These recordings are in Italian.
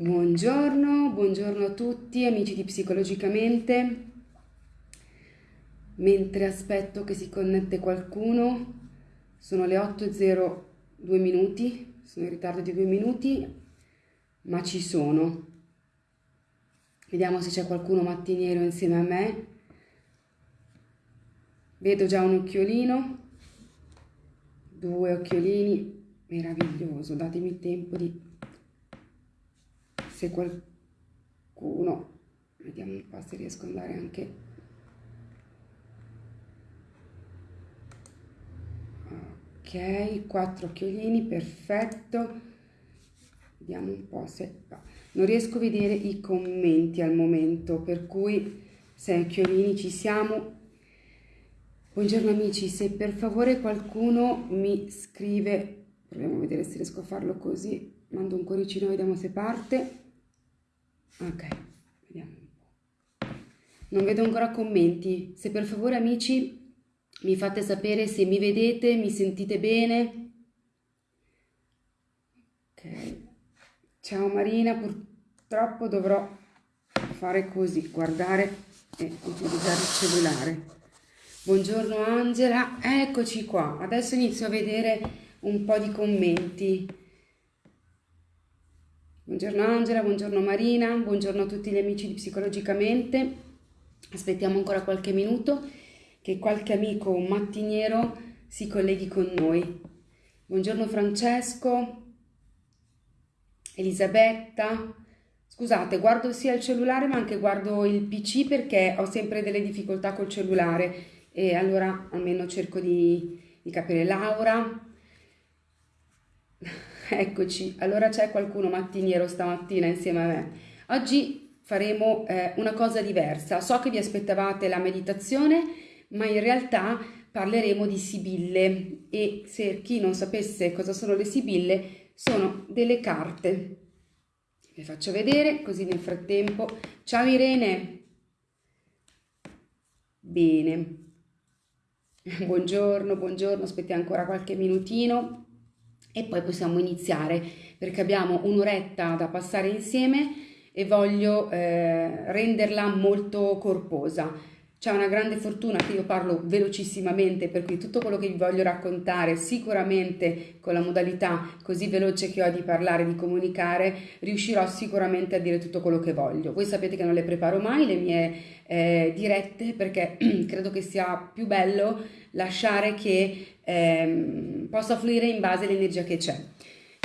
Buongiorno, buongiorno a tutti amici di Psicologicamente. Mentre aspetto che si connette qualcuno, sono le 8.02 minuti, sono in ritardo di due minuti, ma ci sono. Vediamo se c'è qualcuno mattiniero insieme a me. Vedo già un occhiolino, due occhiolini, meraviglioso, datemi tempo di se qualcuno, vediamo un po' se riesco ad andare anche ok, quattro occhiolini, perfetto, vediamo un po' se non riesco a vedere i commenti al momento, per cui sei occhiolini ci siamo. Buongiorno amici, se per favore qualcuno mi scrive, proviamo a vedere se riesco a farlo così, mando un cuoricino, vediamo se parte ok vediamo un po' non vedo ancora commenti. Se per favore amici mi fate sapere se mi vedete mi sentite bene. Ok. Ciao Marina purtroppo dovrò fare così guardare e utilizzare il cellulare. Buongiorno Angela eccoci qua. Adesso inizio a vedere un po' di commenti Buongiorno Angela, buongiorno Marina, buongiorno a tutti gli amici di Psicologicamente. Aspettiamo ancora qualche minuto che qualche amico mattiniero si colleghi con noi. Buongiorno Francesco, Elisabetta. Scusate, guardo sia il cellulare ma anche guardo il PC perché ho sempre delle difficoltà col cellulare e allora almeno cerco di, di capire. Laura, Eccoci, allora c'è qualcuno mattiniero stamattina insieme a me. Oggi faremo eh, una cosa diversa. So che vi aspettavate la meditazione, ma in realtà parleremo di sibille e se chi non sapesse cosa sono le sibille, sono delle carte. Vi faccio vedere così nel frattempo. Ciao Irene! Bene. Buongiorno, buongiorno, aspettiamo ancora qualche minutino e poi possiamo iniziare perché abbiamo un'oretta da passare insieme e voglio eh, renderla molto corposa. C'è una grande fortuna che io parlo velocissimamente, per cui tutto quello che vi voglio raccontare, sicuramente con la modalità così veloce che ho di parlare, di comunicare, riuscirò sicuramente a dire tutto quello che voglio. Voi sapete che non le preparo mai le mie eh, dirette perché credo che sia più bello lasciare che ehm, possa fluire in base all'energia che c'è.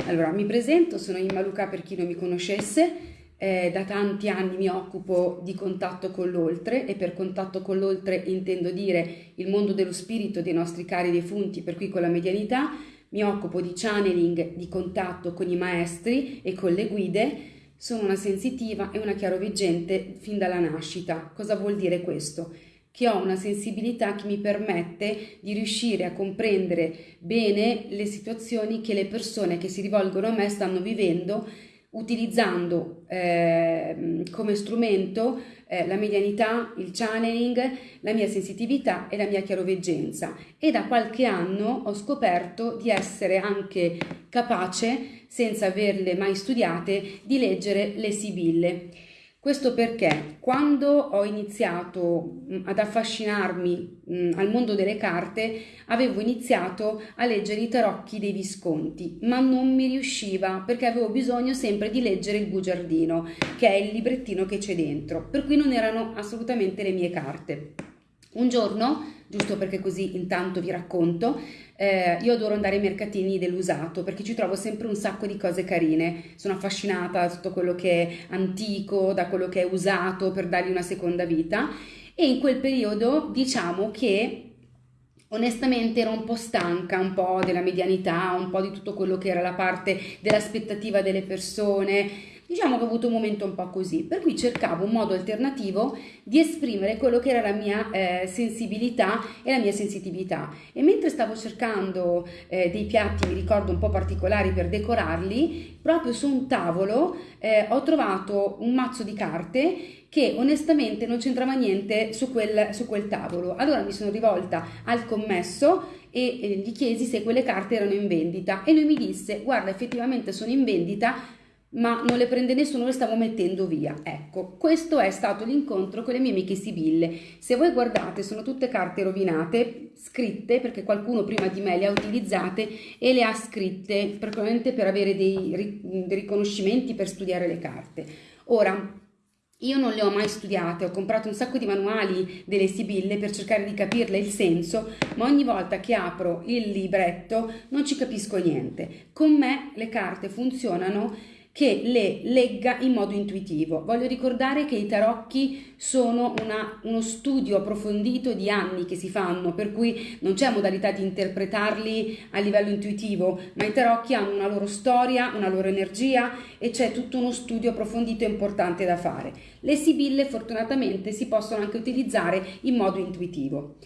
Allora, mi presento, sono Imma Luca per chi non mi conoscesse, eh, da tanti anni mi occupo di contatto con l'oltre e per contatto con l'oltre intendo dire il mondo dello spirito dei nostri cari defunti, per cui con la medianità mi occupo di channeling, di contatto con i maestri e con le guide, sono una sensitiva e una chiaroveggente fin dalla nascita. Cosa vuol dire questo? Che ho una sensibilità che mi permette di riuscire a comprendere bene le situazioni che le persone che si rivolgono a me stanno vivendo utilizzando eh, come strumento eh, la medianità, il channeling, la mia sensitività e la mia chiaroveggenza e da qualche anno ho scoperto di essere anche capace, senza averle mai studiate, di leggere le sibille. Questo perché quando ho iniziato mm, ad affascinarmi mh, mm, al mondo delle carte avevo iniziato a leggere i tarocchi dei Visconti, ma non mi riusciva perché avevo bisogno sempre di leggere il bugiardino, che è il librettino che c'è dentro, per cui non erano assolutamente le mie carte. Un giorno, giusto perché così intanto vi racconto, eh, io adoro andare ai mercatini dell'usato perché ci trovo sempre un sacco di cose carine. Sono affascinata da tutto quello che è antico, da quello che è usato per dargli una seconda vita. E in quel periodo diciamo che onestamente ero un po' stanca, un po' della medianità, un po' di tutto quello che era la parte dell'aspettativa delle persone Diciamo che ho avuto un momento un po' così, per cui cercavo un modo alternativo di esprimere quello che era la mia eh, sensibilità e la mia sensitività. E mentre stavo cercando eh, dei piatti, mi ricordo, un po' particolari per decorarli, proprio su un tavolo eh, ho trovato un mazzo di carte che onestamente non c'entrava niente su quel, su quel tavolo. Allora mi sono rivolta al commesso e gli chiesi se quelle carte erano in vendita e lui mi disse guarda effettivamente sono in vendita ma non le prende nessuno, le stavo mettendo via. Ecco, questo è stato l'incontro con le mie amiche sibille. Se voi guardate, sono tutte carte rovinate, scritte, perché qualcuno prima di me le ha utilizzate e le ha scritte, probabilmente per avere dei, dei riconoscimenti per studiare le carte. Ora, io non le ho mai studiate, ho comprato un sacco di manuali delle sibille per cercare di capirle il senso, ma ogni volta che apro il libretto non ci capisco niente. Con me le carte funzionano che le legga in modo intuitivo. Voglio ricordare che i tarocchi sono una, uno studio approfondito di anni che si fanno, per cui non c'è modalità di interpretarli a livello intuitivo, ma i tarocchi hanno una loro storia, una loro energia e c'è tutto uno studio approfondito e importante da fare. Le sibille fortunatamente si possono anche utilizzare in modo intuitivo.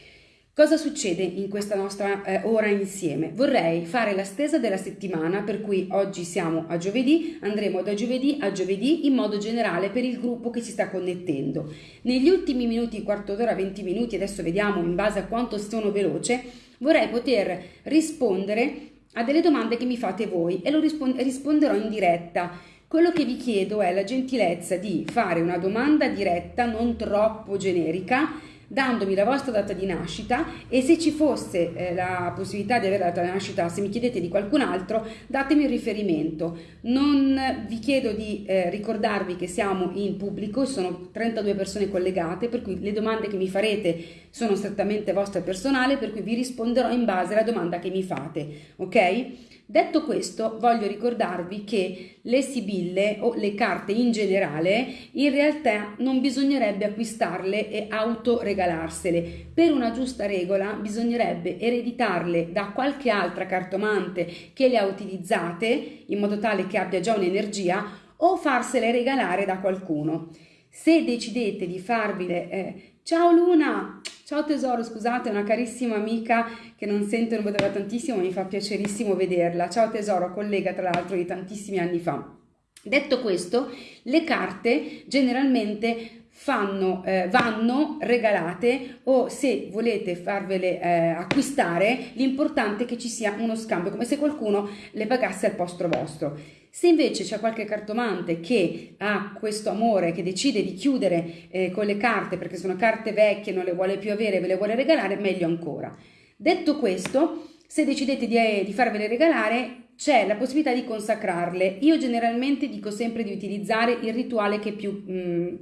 Cosa succede in questa nostra eh, ora insieme? Vorrei fare la stesa della settimana, per cui oggi siamo a giovedì, andremo da giovedì a giovedì in modo generale per il gruppo che si sta connettendo. Negli ultimi minuti, quarto d'ora, 20 minuti, adesso vediamo in base a quanto sono veloce, vorrei poter rispondere a delle domande che mi fate voi e lo risponderò in diretta. Quello che vi chiedo è la gentilezza di fare una domanda diretta, non troppo generica, dandomi la vostra data di nascita e se ci fosse eh, la possibilità di avere la data di nascita, se mi chiedete di qualcun altro, datemi il riferimento. Non vi chiedo di eh, ricordarvi che siamo in pubblico, sono 32 persone collegate, per cui le domande che mi farete sono strettamente vostre personali, per cui vi risponderò in base alla domanda che mi fate, ok? Detto questo, voglio ricordarvi che le sibille o le carte in generale in realtà non bisognerebbe acquistarle e autoregalarsele. Per una giusta regola bisognerebbe ereditarle da qualche altra cartomante che le ha utilizzate in modo tale che abbia già un'energia o farsele regalare da qualcuno. Se decidete di farvile eh, ciao Luna, Ciao tesoro, scusate, una carissima amica che non sento non vedo da tantissimo, mi fa piacerissimo vederla. Ciao tesoro, collega tra l'altro di tantissimi anni fa. Detto questo, le carte generalmente fanno, eh, vanno regalate o se volete farvele eh, acquistare, l'importante è che ci sia uno scambio, come se qualcuno le pagasse al posto vostro. Se invece c'è qualche cartomante che ha questo amore, che decide di chiudere eh, con le carte perché sono carte vecchie, non le vuole più avere, ve le vuole regalare, meglio ancora. Detto questo, se decidete di, eh, di farvele regalare, c'è la possibilità di consacrarle. Io generalmente dico sempre di utilizzare il rituale che più mh, mm,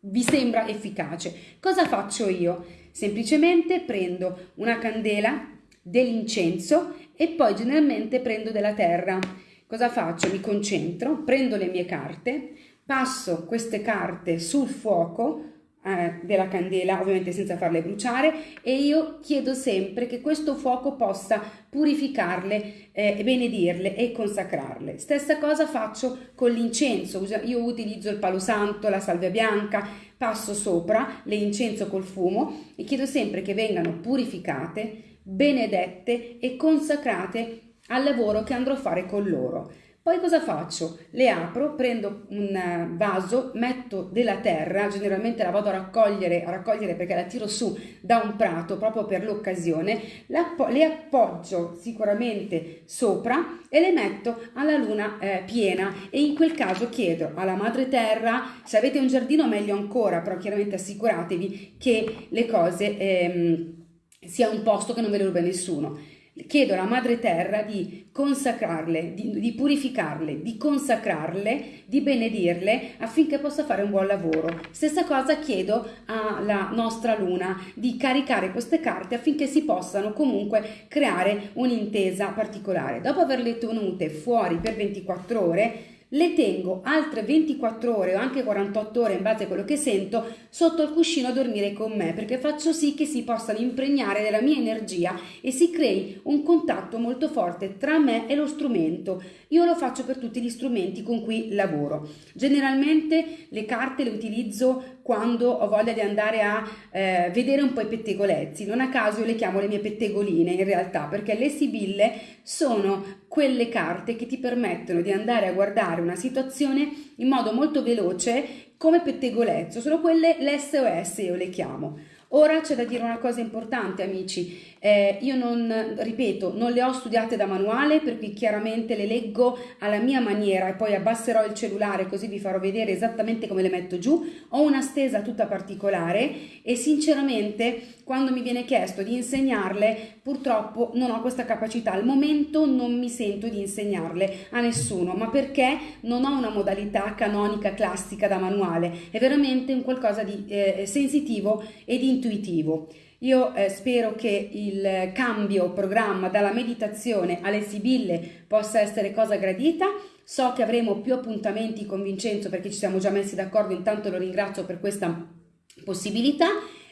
vi sembra efficace. Cosa faccio io? Semplicemente prendo una candela, dell'incenso e poi generalmente prendo della terra Cosa faccio? Mi concentro, prendo le mie carte, passo queste carte sul fuoco eh, della candela, ovviamente senza farle bruciare, e io chiedo sempre che questo fuoco possa purificarle, eh, benedirle e consacrarle. Stessa cosa faccio con l'incenso, io utilizzo il palo santo, la salvia bianca, passo sopra le incenso col fumo e chiedo sempre che vengano purificate, benedette e consacrate al lavoro che andrò a fare con loro. Poi cosa faccio? Le apro, prendo un eh, vaso, metto della terra, generalmente la vado a raccogliere, a raccogliere perché la tiro su da un prato proprio per l'occasione, le appoggio sicuramente sopra e le metto alla luna eh, piena e in quel caso chiedo alla madre terra, se avete un giardino meglio ancora, però chiaramente assicuratevi che le cose ehm, sia un posto che non ve le ruba nessuno chiedo alla Madre Terra di consacrarle, di, di, purificarle, di consacrarle, di benedirle affinché possa fare un buon lavoro. Stessa cosa chiedo alla nostra Luna di caricare queste carte affinché si possano comunque creare un'intesa particolare. Dopo averle tenute fuori per 24 ore, le tengo altre 24 ore o anche 48 ore in base a quello che sento sotto il cuscino a dormire con me perché faccio sì che si possano impregnare della mia energia e si crei un contatto molto forte tra me e lo strumento. Io lo faccio per tutti gli strumenti con cui lavoro. Generalmente le carte le utilizzo quando ho voglia di andare a eh, vedere un po' i pettegolezzi. Non a caso io le chiamo le mie pettegoline in realtà, perché le sibille sono quelle carte che ti permettono di andare a guardare una situazione in modo molto veloce come pettegolezzo, sono quelle l'SOS io le chiamo. Ora c'è da dire una cosa importante, amici. Eh, io non, ripeto, non le ho studiate da manuale, per cui chiaramente le leggo alla mia maniera e poi abbasserò il cellulare così vi farò vedere esattamente come le metto giù. Ho una stesa tutta particolare e sinceramente quando mi viene chiesto di insegnarle, purtroppo non ho questa capacità. Al momento non mi sento di insegnarle a nessuno, ma perché non ho una modalità canonica classica da manuale. È veramente un qualcosa di eh, sensitivo ed intuitivo. Io eh, spero che il cambio programma dalla meditazione alle sibille possa essere cosa gradita. So che avremo più appuntamenti con Vincenzo perché ci siamo già messi d'accordo, intanto lo ringrazio per questa possibilità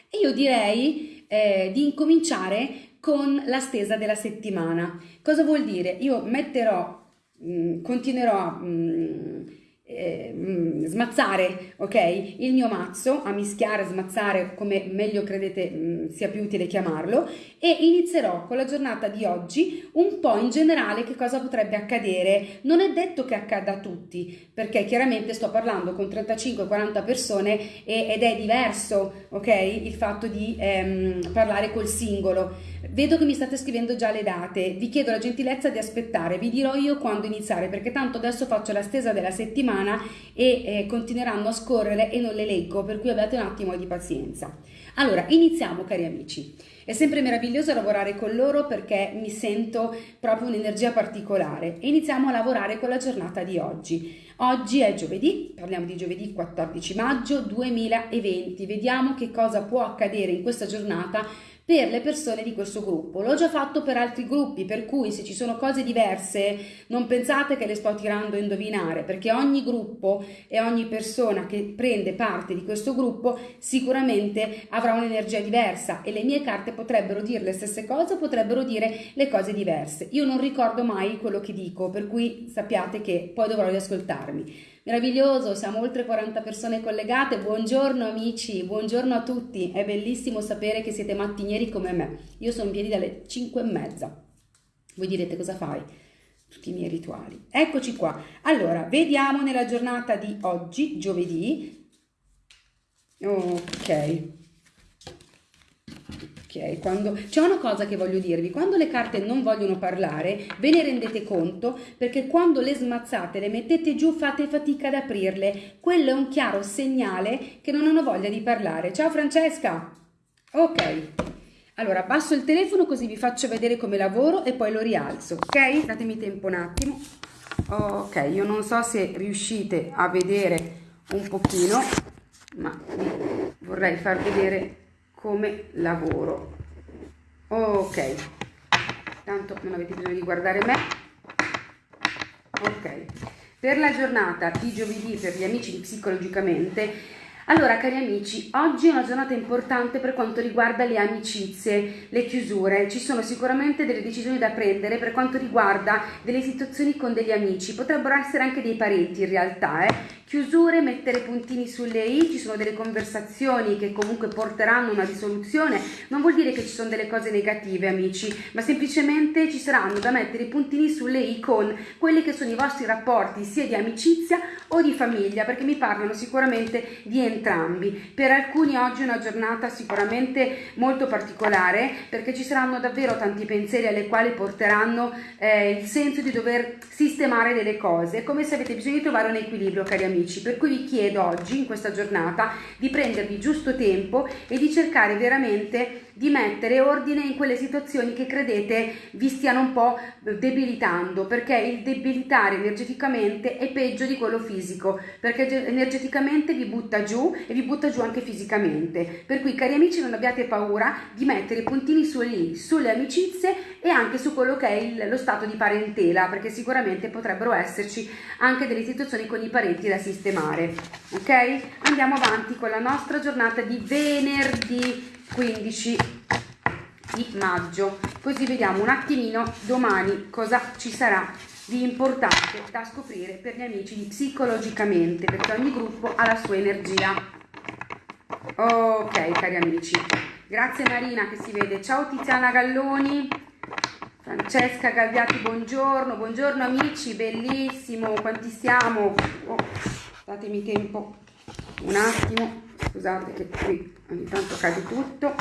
e io direi eh, di incominciare con la stesa della settimana. Cosa vuol dire? Io metterò, mh, mm, continuerò a... Mh, mm, eh, mm, smazzare ok il mio mazzo a mischiare smazzare come meglio credete mh, sia più utile chiamarlo e inizierò con la giornata di oggi un po' in generale che cosa potrebbe accadere non è detto che accada a tutti perché chiaramente sto parlando con 35-40 persone e, ed è diverso ok il fatto di ehm, parlare col singolo Vedo che mi state scrivendo già le date, vi chiedo la gentilezza di aspettare, vi dirò io quando iniziare perché tanto adesso faccio la stesa della settimana e eh, continueranno a scorrere e non le leggo, per cui abbiate un attimo di pazienza. Allora, iniziamo cari amici. È sempre meraviglioso lavorare con loro perché mi sento proprio un'energia particolare e iniziamo a lavorare con la giornata di oggi. Oggi è giovedì, parliamo di giovedì 14 maggio 2020. Vediamo che cosa può accadere in questa giornata per le persone di questo gruppo. L'ho già fatto per altri gruppi, per cui se ci sono cose diverse non pensate che le sto tirando a indovinare, perché ogni gruppo e ogni persona che prende parte di questo gruppo sicuramente avrà un'energia diversa e le mie carte potrebbero dire le stesse cose o potrebbero dire le cose diverse. Io non ricordo mai quello che dico, per cui sappiate che poi dovrò riascoltarmi. Meraviglioso, siamo oltre 40 persone collegate. Buongiorno amici, buongiorno a tutti. È bellissimo sapere che siete mattinieri come me. Io sono in piedi dalle 5 e mezza. Voi direte cosa fai? Tutti i miei rituali. Eccoci qua. Allora, vediamo nella giornata di oggi, giovedì. Ok quando c'è una cosa che voglio dirvi, quando le carte non vogliono parlare, ve ne rendete conto perché quando le smazzate, le mettete giù, fate fatica ad aprirle. Quello è un chiaro segnale che non hanno voglia di parlare. Ciao Francesca! Ok. Allora, abbasso il telefono così vi faccio vedere come lavoro e poi lo rialzo, ok? Datemi tempo un attimo. Ok, io non so se riuscite a vedere un pochino, ma vorrei far vedere come lavoro. Ok. Tanto non avete bisogno di guardare me. Ok. Per la giornata di giovedì per gli amici psicologicamente allora cari amici, oggi è una giornata importante per quanto riguarda le amicizie, le chiusure. Ci sono sicuramente delle decisioni da prendere per quanto riguarda delle situazioni con degli amici, potrebbero essere anche dei parenti in realtà, eh? Chiusure, mettere puntini sulle i, ci sono delle conversazioni che comunque porteranno una risoluzione, non vuol dire che ci sono delle cose negative amici, ma semplicemente ci saranno da mettere i puntini sulle i con quelli che sono i vostri rapporti sia di amicizia o di famiglia, perché mi parlano sicuramente di entrambi. Per alcuni oggi è una giornata sicuramente molto particolare perché ci saranno davvero tanti pensieri alle quali porteranno eh, il senso di dover sistemare delle cose, come se avete bisogno di trovare un equilibrio cari amici amici, per cui vi chiedo oggi, in questa giornata, di prendervi giusto tempo e di cercare veramente di mettere ordine in quelle situazioni che credete vi stiano un po' debilitando, perché il debilitare energeticamente è peggio di quello fisico, perché energeticamente vi butta giù e vi butta giù anche fisicamente. Per cui, cari amici, non abbiate paura di mettere i puntini su lì, sulle amicizie e anche su quello che è il, lo stato di parentela, perché sicuramente potrebbero esserci anche delle situazioni con i parenti da sistemare. Ok? Andiamo avanti con la nostra giornata di venerdì 15 di maggio. Così vediamo un attimino domani cosa ci sarà di importante da scoprire per gli amici di psicologicamente perché ogni gruppo ha la sua energia. Ok cari amici. Grazie Marina che si vede. Ciao Tiziana Galloni. Francesca Galviati buongiorno. Buongiorno amici bellissimo. Quanti siamo? Oh, datemi tempo. Un attimo scusate che qui ogni tanto cade tutto.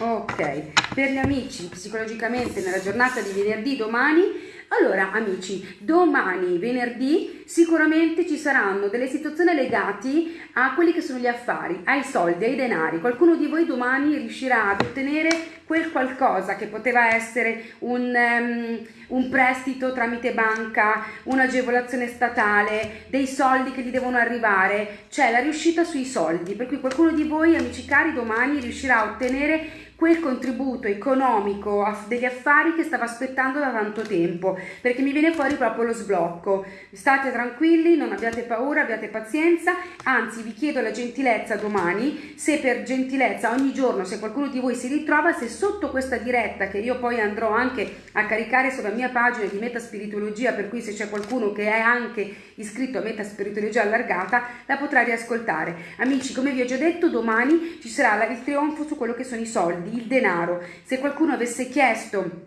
Ok per gli amici psicologicamente nella giornata di venerdì domani allora amici domani venerdì sicuramente ci saranno delle situazioni legate a quelli che sono gli affari ai soldi ai denari. Qualcuno di voi domani riuscirà ad ottenere quel qualcosa che poteva essere un, um, un prestito tramite banca, un'agevolazione statale, dei soldi che gli devono arrivare, cioè la riuscita sui soldi, per cui qualcuno di voi, amici cari, domani riuscirà a ottenere quel contributo economico degli affari che stavo aspettando da tanto tempo, perché mi viene fuori proprio lo sblocco. State tranquilli, non abbiate paura, abbiate pazienza, anzi vi chiedo la gentilezza domani, se per gentilezza ogni giorno, se qualcuno di voi si ritrova, se sotto questa diretta, che io poi andrò anche a caricare sulla mia pagina di Metaspirituologia, per cui se c'è qualcuno che è anche iscritto a Metaspirituologia allargata, la potrà riascoltare. Amici, come vi ho già detto, domani ci sarà il trionfo su quello che sono i soldi il denaro. Se qualcuno avesse chiesto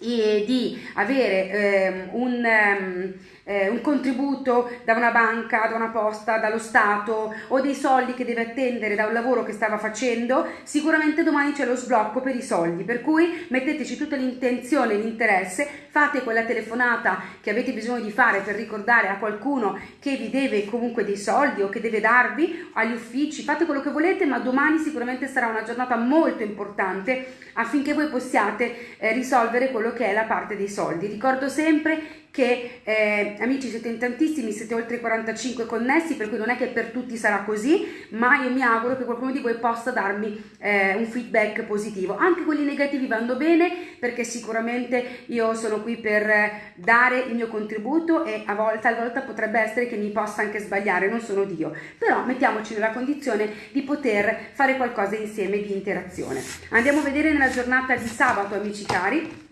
eh, di avere eh, un... Um, eh, un contributo da una banca, da una posta, dallo Stato o dei soldi che deve attendere da un lavoro che stava facendo, sicuramente domani c'è lo sblocco per i soldi, per cui metteteci tutta l'intenzione e l'interesse, fate quella telefonata che avete bisogno di fare per ricordare a qualcuno che vi deve comunque dei soldi o che deve darvi agli uffici, fate quello che volete, ma domani sicuramente sarà una giornata molto importante affinché voi possiate eh, risolvere quello che è la parte dei soldi. Ricordo sempre che eh, amici siete in tantissimi, siete oltre i 45 connessi, per cui non è che per tutti sarà così, ma io mi auguro che qualcuno di voi possa darmi eh, un feedback positivo. Anche quelli negativi vanno bene perché sicuramente io sono qui per dare il mio contributo e a volte, a volte potrebbe essere che mi possa anche sbagliare, non sono Dio, però mettiamoci nella condizione di poter fare qualcosa insieme di interazione. Andiamo a vedere nella giornata di sabato, amici cari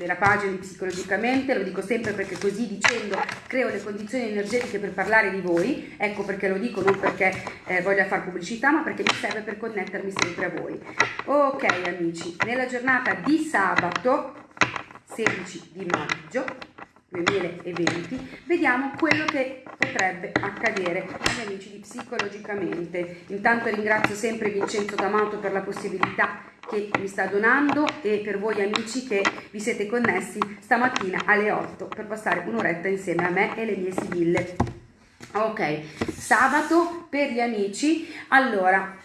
della pagina psicologicamente, lo dico sempre perché così dicendo creo le condizioni energetiche per parlare di voi, ecco perché lo dico non perché eh, voglia fare pubblicità ma perché mi serve per connettermi sempre a voi. Ok amici, nella giornata di sabato 16 di maggio 2020 vediamo quello che potrebbe accadere agli amici di psicologicamente intanto ringrazio sempre Vincenzo D'Amato per la possibilità che mi sta donando e per voi amici che vi siete connessi stamattina alle 8 per passare un'oretta insieme a me e le mie sibille. Ok, sabato per gli amici. Allora,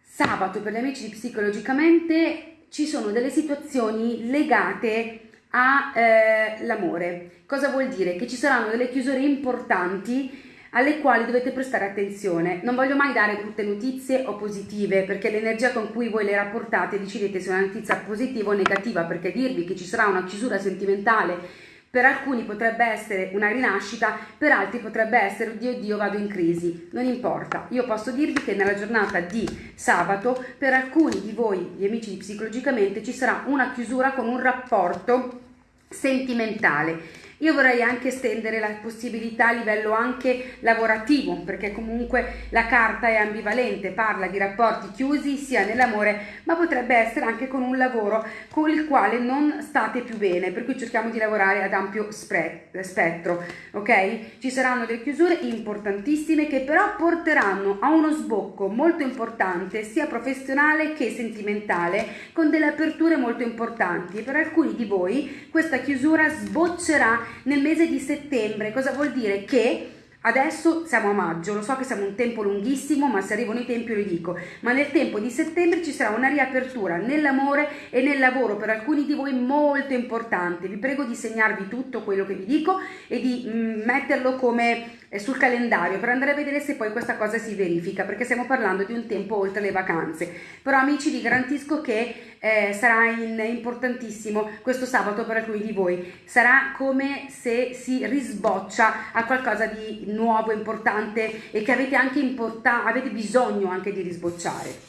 sabato per gli amici di Psicologicamente ci sono delle situazioni legate all'amore. Eh, Cosa vuol dire? Che ci saranno delle chiusure importanti alle quali dovete prestare attenzione. Non voglio mai dare brutte notizie o positive, perché l'energia con cui voi le rapportate decidete se è una notizia positiva o negativa, perché dirvi che ci sarà una chiusura sentimentale per alcuni potrebbe essere una rinascita, per altri potrebbe essere oddio Dio vado in crisi, non importa. Io posso dirvi che nella giornata di sabato per alcuni di voi, gli amici di psicologicamente, ci sarà una chiusura con un rapporto sentimentale io vorrei anche estendere la possibilità a livello anche lavorativo, perché comunque la carta è ambivalente, parla di rapporti chiusi sia nell'amore, ma potrebbe essere anche con un lavoro con il quale non state più bene, per cui cerchiamo di lavorare ad ampio spettro, ok? Ci saranno delle chiusure importantissime che però porteranno a uno sbocco molto importante, sia professionale che sentimentale, con delle aperture molto importanti per alcuni di voi questa chiusura sboccerà nel mese di settembre. Cosa vuol dire? Che Adesso siamo a maggio, lo so che siamo un tempo lunghissimo, ma se arrivano i tempi lo dico, ma nel tempo di settembre ci sarà una riapertura nell'amore e nel lavoro per alcuni di voi molto importante. Vi prego di segnarvi tutto quello che vi dico e di mm, metterlo come sul calendario per andare a vedere se poi questa cosa si verifica perché stiamo parlando di un tempo oltre le vacanze. Però amici vi garantisco che eh, sarà in, importantissimo questo sabato per alcuni di voi. Sarà come se si risboccia a qualcosa di nuovo importante e che avete anche avete bisogno anche di risbocciare.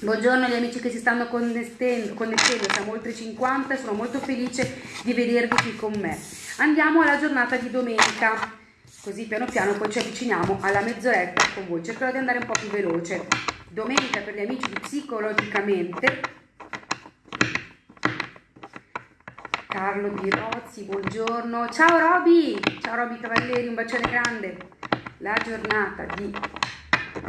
Buongiorno agli amici che si stanno connettendo, connettendo, siamo oltre 50 e sono molto felice di vedervi qui con me. Andiamo alla giornata di domenica così piano piano poi ci avviciniamo alla mezz'oretta con voi. Cercherò di andare un po' più veloce. Domenica per gli amici psicologicamente. Carlo Di Rozzi buongiorno. Ciao Roby! Ciao Roby Cavalleri un bacione grande. La giornata di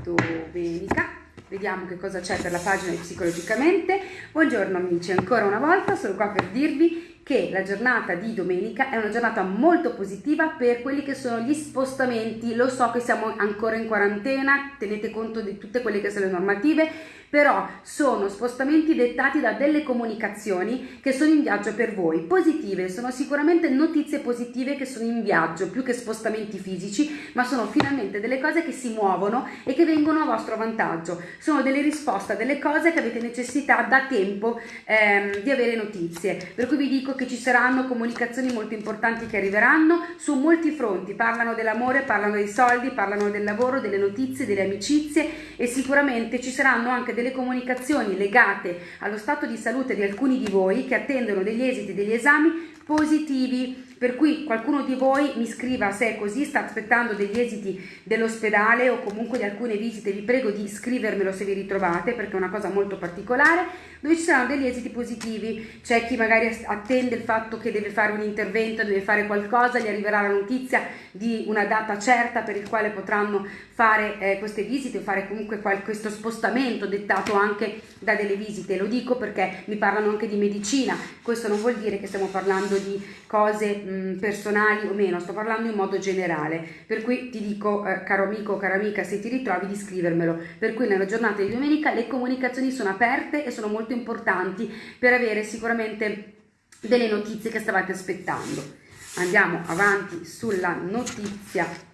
domenica. Vediamo che cosa c'è per la pagina di Psicologicamente. Buongiorno amici, ancora una volta sono qua per dirvi che la giornata di domenica è una giornata molto positiva per quelli che sono gli spostamenti. Lo so che siamo ancora in quarantena, tenete conto di tutte quelle che sono le normative, però sono spostamenti dettati da delle comunicazioni che sono in viaggio per voi, positive, sono sicuramente notizie positive che sono in viaggio, più che spostamenti fisici, ma sono finalmente delle cose che si muovono e che vengono a vostro vantaggio, sono delle risposte a delle cose che avete necessità da tempo ehm, di avere notizie, per cui vi dico che ci saranno comunicazioni molto importanti che arriveranno. Su molti fronti, parlano dell'amore, parlano dei soldi, parlano del lavoro, delle notizie, delle amicizie e sicuramente ci saranno anche delle delle comunicazioni legate allo stato di salute di alcuni di voi che attendono degli esiti degli esami positivi per cui qualcuno di voi mi scriva se è così, sta aspettando degli esiti dell'ospedale o comunque di alcune visite, vi prego di scrivermelo se vi ritrovate perché è una cosa molto particolare, dove ci saranno degli esiti positivi, c'è chi magari attende il fatto che deve fare un intervento, deve fare qualcosa, gli arriverà la notizia di una data certa per il quale potranno fare eh, queste visite o fare comunque questo spostamento dettato anche da delle visite, lo dico perché mi parlano anche di medicina, questo non vuol dire che stiamo parlando di cose mh, personali o meno, sto parlando in modo generale, per cui ti dico eh, caro amico o cara amica se ti ritrovi di scrivermelo, per cui nella giornata di domenica le comunicazioni sono aperte e sono molto importanti per avere sicuramente delle notizie che stavate aspettando. Andiamo avanti sulla notizia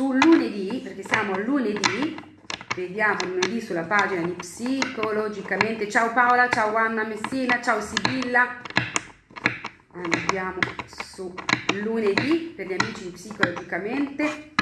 sul lunedì, perché siamo lunedì, vediamo lunedì sulla pagina di Psicologicamente. Ciao Paola, ciao Anna Messina, ciao Sibilla, andiamo su lunedì per gli amici psicologicamente.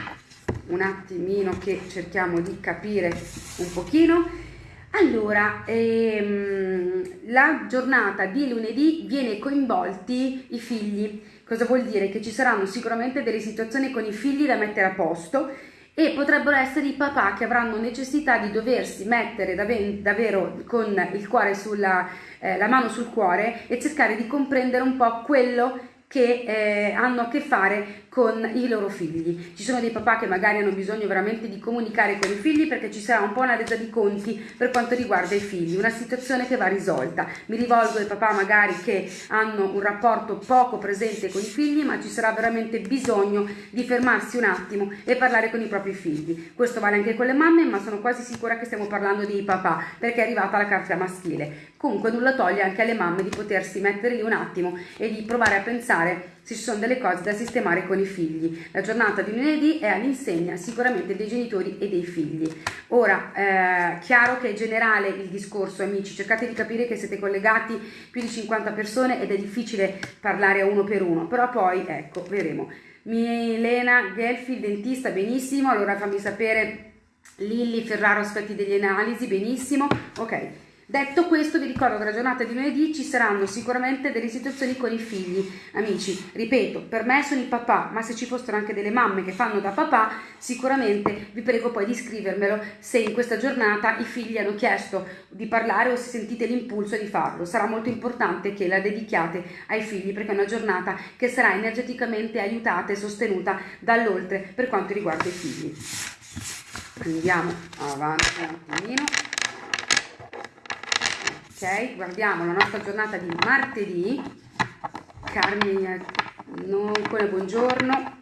Un attimino che cerchiamo di capire un pochino. Allora ehm, la giornata di lunedì viene coinvolti i figli. Cosa vuol dire? Che ci saranno sicuramente delle situazioni con i figli da mettere a posto e potrebbero essere i papà che avranno necessità di doversi mettere davvero con il cuore sulla eh, la mano sul cuore e cercare di comprendere un po' quello che eh, hanno a che fare con i loro figli. Ci sono dei papà che magari hanno bisogno veramente di comunicare con i figli perché ci sarà un po' una resa di conti per quanto riguarda i figli, una situazione che va risolta. Mi rivolgo ai papà magari che hanno un rapporto poco presente con i figli, ma ci sarà veramente bisogno di fermarsi un attimo e parlare con i propri figli. Questo vale anche con le mamme, ma sono quasi sicura che stiamo parlando dei papà perché è arrivata la carta maschile. Comunque nulla toglie anche alle mamme di potersi mettere lì un attimo e di provare a pensare se ci sono delle cose da sistemare con i figli. La giornata di lunedì è all'insegna sicuramente dei genitori e dei figli. Ora, eh, chiaro che è generale il discorso, amici, cercate di capire che siete collegati più di 50 persone ed è difficile parlare a uno per uno, però poi, ecco, vedremo. Milena Gelfi, dentista, benissimo, allora fammi sapere Lilli Ferraro, aspetti degli analisi, benissimo, ok. Detto questo vi ricordo che la giornata di lunedì ci saranno sicuramente delle situazioni con i figli, amici, ripeto, per me sono i papà, ma se ci fossero anche delle mamme che fanno da papà, sicuramente vi prego poi di scrivermelo se in questa giornata i figli hanno chiesto di parlare o se sentite l'impulso di farlo. Sarà molto importante che la dedichiate ai figli perché è una giornata che sarà energeticamente aiutata e sostenuta dall'oltre per quanto riguarda i figli. Andiamo avanti un attimino ok guardiamo la nostra giornata di martedì. Carmine non buongiorno.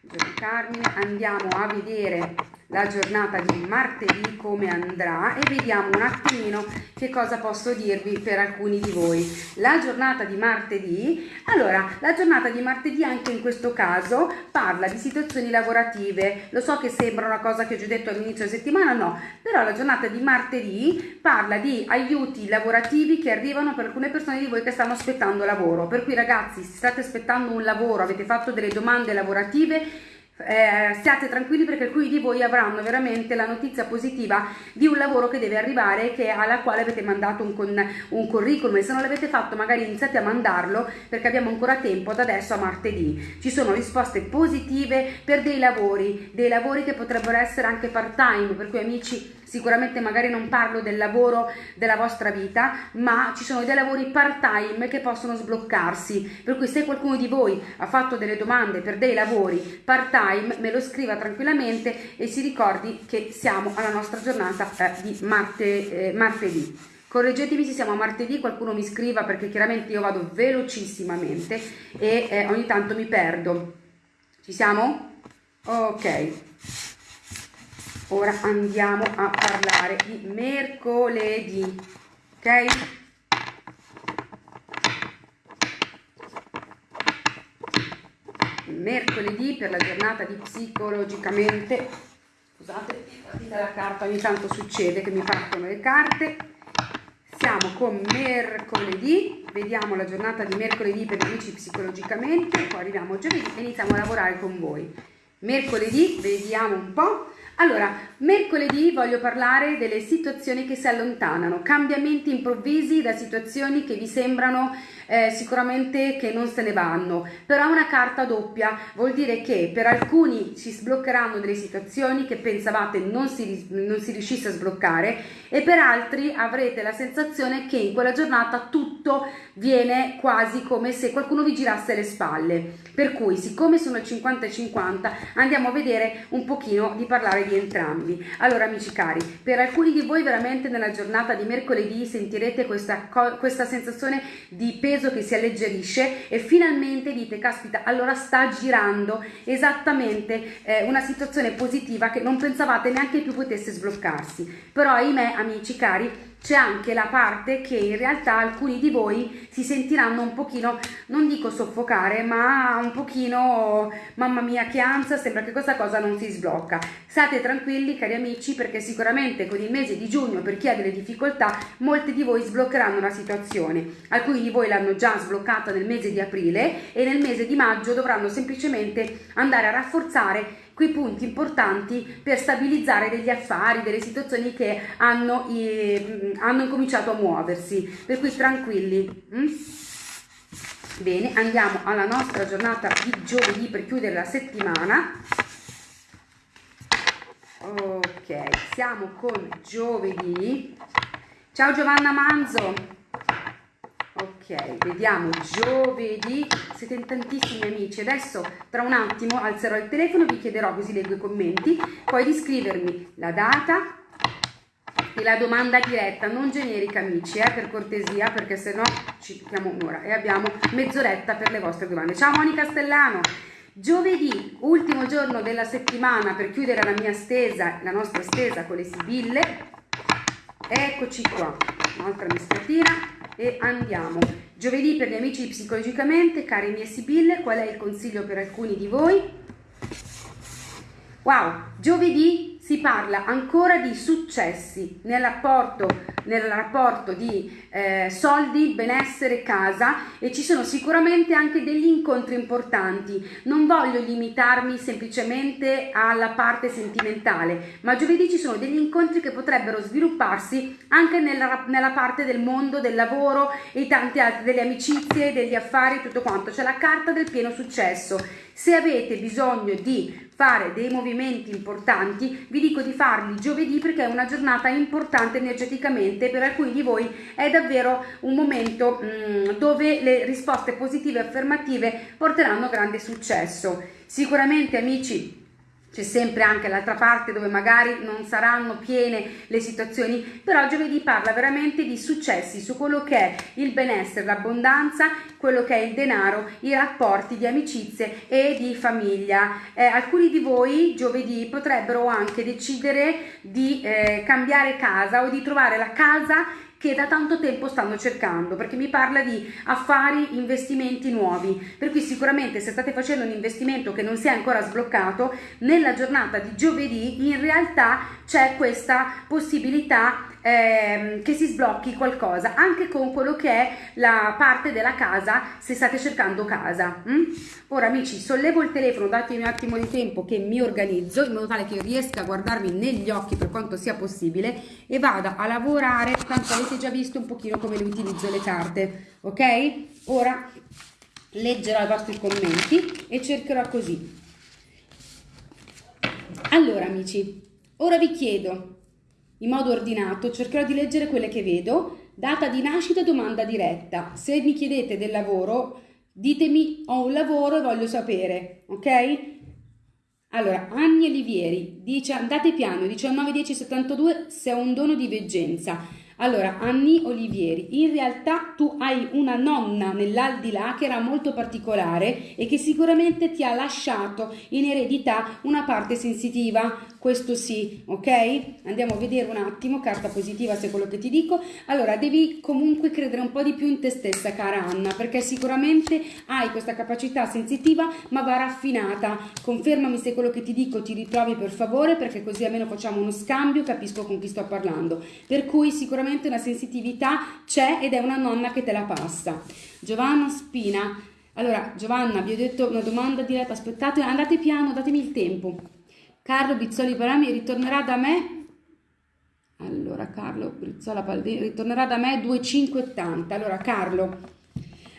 Buongiorno Carmine andiamo a vedere la giornata di martedì come andrà e vediamo un attimino che cosa posso dirvi per alcuni di voi. La giornata di martedì, allora, la giornata di martedì anche in questo caso parla di situazioni lavorative. Lo so che sembra una cosa che ho già detto all'inizio della settimana, no, però la giornata di martedì parla di aiuti lavorativi che arrivano per alcune persone di voi che stanno aspettando lavoro. Per cui ragazzi, se state aspettando un lavoro, avete fatto delle domande lavorative, eh, stiate tranquilli perché alcuni di voi avranno veramente la notizia positiva di un lavoro che deve arrivare che, alla quale avete mandato un, con, un curriculum. E se non l'avete fatto magari iniziate a mandarlo perché abbiamo ancora tempo da adesso a martedì. Ci sono risposte positive per dei lavori dei lavori che potrebbero essere anche part time per cui amici sicuramente magari non parlo del lavoro della vostra vita, ma ci sono dei lavori part-time che possono sbloccarsi, per cui se qualcuno di voi ha fatto delle domande per dei lavori part-time, me lo scriva tranquillamente e si ricordi che siamo alla nostra giornata eh, di marte, eh, martedì. Correggetemi se siamo a martedì, qualcuno mi scriva perché chiaramente io vado velocissimamente e eh, ogni tanto mi perdo. Ci siamo? Ok. Ora andiamo a parlare di mercoledì. Ok? Mercoledì per la giornata di psicologicamente. Scusate, la carta, ogni tanto succede che mi partono le carte siamo con mercoledì, vediamo la giornata di mercoledì per gli amici psicologicamente, poi arriviamo giovedì e iniziamo a lavorare con voi. Mercoledì, vediamo un po', allora, mercoledì voglio parlare delle situazioni che si allontanano, cambiamenti improvvisi da situazioni che vi sembrano eh, sicuramente che non se ne vanno, però una carta doppia, vuol dire che per alcuni si sbloccheranno delle situazioni che pensavate non si, non si riuscisse a sbloccare e per altri avrete la sensazione che in quella giornata tutto viene quasi come se qualcuno vi girasse le spalle. Per cui, siccome sono il 50-50, andiamo a vedere un pochino di parlare di entrambi. Allora amici cari, per alcuni di voi veramente nella giornata di mercoledì sentirete questa, questa sensazione di peso che si alleggerisce e finalmente dite, caspita, allora sta girando esattamente eh, una situazione positiva che non pensavate neanche più potesse sbloccarsi. Però ahimè amici cari, c'è anche la parte che in realtà alcuni di voi si sentiranno un pochino, non dico soffocare, ma un pochino, mamma mia che ansia, sembra che questa cosa non si sblocca. State tranquilli cari amici perché sicuramente con il mese di giugno per chi ha delle difficoltà molti di voi sbloccheranno la situazione. Alcuni di voi l'hanno già sbloccata nel mese di aprile e nel mese di maggio dovranno semplicemente andare a rafforzare quei punti importanti per stabilizzare degli affari, delle situazioni che hanno, eh, hanno incominciato a muoversi. Per cui tranquilli. Mm? Bene, andiamo alla nostra giornata di giovedì per chiudere la settimana. Ok, siamo con giovedì. Ciao Giovanna Manzo. Ok, vediamo giovedì, siete in tantissimi amici, adesso tra un attimo alzerò il telefono, vi chiederò così leggo i commenti, poi di scrivermi la data e la domanda diretta, non generica amici, eh, per cortesia, perché se no ci tocchiamo un'ora e abbiamo mezz'oretta per le vostre domande. Ciao Monica Stellano! Giovedì, ultimo giorno della settimana per chiudere la mia stesa, la nostra stesa con le sibille. Eccoci qua, un'altra mistratina e andiamo. Giovedì per gli amici psicologicamente, cari miei Sibille, qual è il consiglio per alcuni di voi? Wow, giovedì si parla ancora di successi nel rapporto, nel rapporto di eh, soldi, benessere, casa e ci sono sicuramente anche degli incontri importanti. Non voglio limitarmi semplicemente alla parte sentimentale, ma giovedì ci sono degli incontri che potrebbero svilupparsi anche nella, nella parte del mondo, del lavoro e tanti altri, delle amicizie, degli affari, tutto quanto. C'è la carta del pieno successo. Se avete bisogno di fare dei movimenti importanti, vi dico di farli giovedì perché è una giornata importante energeticamente, per alcuni di voi è davvero un momento mh, mm, dove le risposte positive e affermative porteranno grande successo. Sicuramente amici c'è sempre anche l'altra parte dove magari non saranno piene le situazioni, però giovedì parla veramente di successi su quello che è il benessere, l'abbondanza, quello che è il denaro, i rapporti di amicizie e di famiglia. Eh, alcuni di voi giovedì potrebbero anche decidere di eh, cambiare casa o di trovare la casa che da tanto tempo stanno cercando perché mi parla di affari, investimenti nuovi. Per cui sicuramente se state facendo un investimento che non si è ancora sbloccato nella giornata di giovedì in realtà c'è questa possibilità ehm, che si sblocchi qualcosa anche con quello che è la parte della casa se state cercando casa mm? ora amici sollevo il telefono datemi un attimo di tempo che mi organizzo in modo tale che riesca a guardarmi negli occhi per quanto sia possibile e vada a lavorare. Tanto avete già visto un pochino come le utilizzo le carte ok? Ora leggerò i vostri commenti e cercherò così. Allora amici ora vi chiedo in modo ordinato, cercherò di leggere quelle che vedo, data di nascita, domanda diretta. Se mi chiedete del lavoro, ditemi ho un lavoro e voglio sapere, ok? Allora, Anni Olivieri dice andate piano 191072 se ho un dono di veggenza. Allora, Anni Olivieri, in realtà tu hai una nonna nell'aldilà che era molto particolare e che sicuramente ti ha lasciato in eredità una parte sensitiva, questo sì, ok? Andiamo a vedere un attimo, carta positiva se è quello che ti dico. Allora, devi comunque credere un po' di più in te stessa, cara Anna, perché sicuramente hai questa capacità sensitiva, ma va raffinata. Confermami se quello che ti dico ti ritrovi per favore, perché così almeno facciamo uno scambio, capisco con chi sto parlando. Per cui sicuramente sicuramente una sensitività c'è ed è una nonna che te la passa. Giovanna Spina, allora Giovanna vi ho detto una domanda diretta, aspettate, andate piano, datemi il tempo. Carlo Bizzoli Parami ritornerà da me, allora Carlo Brizzola Paldini ritornerà da me 2580, allora Carlo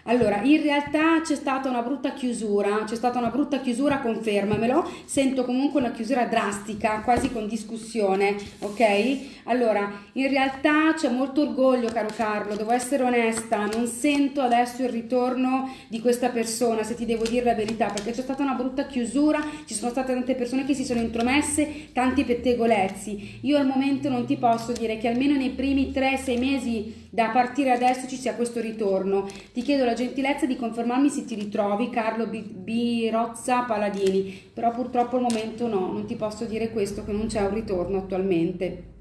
allora, in realtà c'è stata una brutta chiusura, c'è stata una brutta chiusura, confermamelo, sento comunque una chiusura drastica, quasi con discussione, ok? Allora, in realtà c'è molto orgoglio, caro Carlo, devo essere onesta, non sento adesso il ritorno di questa persona, se ti devo dire la verità, perché c'è stata una brutta chiusura, ci sono state tante persone che si sono intromesse, tanti pettegolezzi. Io al momento non ti posso dire che almeno nei primi 3-6 mesi da partire adesso ci sia questo ritorno. Ti chiedo la gentilezza di confermarmi se ti ritrovi Carlo Birozza Paladini, però purtroppo al momento no, non ti posso dire questo, che non c'è un ritorno attualmente.